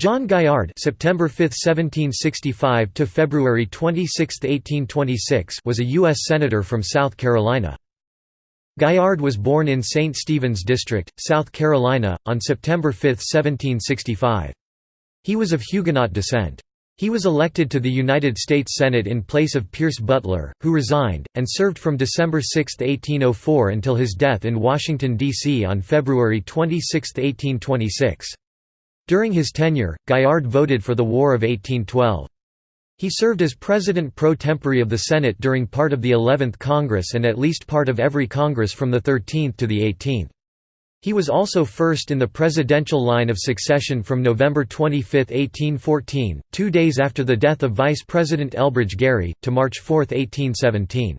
John Gaillard September 5, 1765 to February 26, 1826 was a U.S. Senator from South Carolina. Gaillard was born in St. Stephen's District, South Carolina, on September 5, 1765. He was of Huguenot descent. He was elected to the United States Senate in place of Pierce Butler, who resigned, and served from December 6, 1804 until his death in Washington, D.C. on February 26, 1826. During his tenure, Gaillard voted for the War of 1812. He served as President pro tempore of the Senate during part of the 11th Congress and at least part of every Congress from the 13th to the 18th. He was also first in the presidential line of succession from November 25, 1814, two days after the death of Vice President Elbridge Gerry, to March 4, 1817.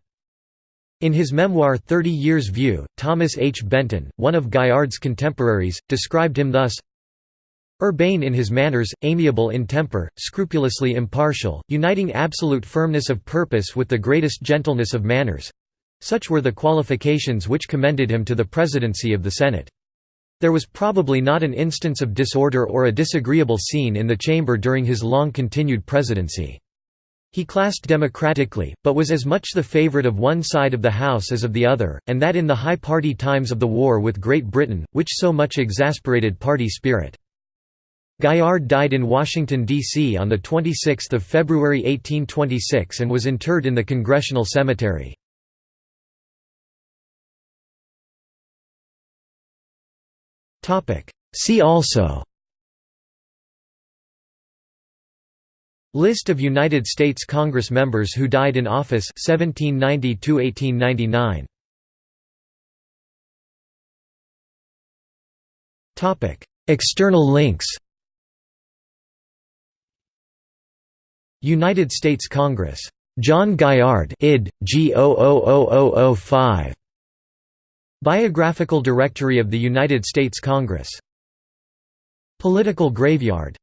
In his memoir Thirty Years' View, Thomas H. Benton, one of Gaillard's contemporaries, described him thus, Urbane in his manners, amiable in temper, scrupulously impartial, uniting absolute firmness of purpose with the greatest gentleness of manners—such were the qualifications which commended him to the presidency of the Senate. There was probably not an instance of disorder or a disagreeable scene in the chamber during his long-continued presidency. He classed democratically, but was as much the favorite of one side of the House as of the other, and that in the high party times of the war with Great Britain, which so much exasperated party spirit. Gaillard died in Washington, D.C. on 26 February 1826 and was interred in the Congressional Cemetery. See also List of United States Congress members who died in office 1790 1899 External links United States Congress. John Gaillard id. G 000005. Biographical Directory of the United States Congress. Political Graveyard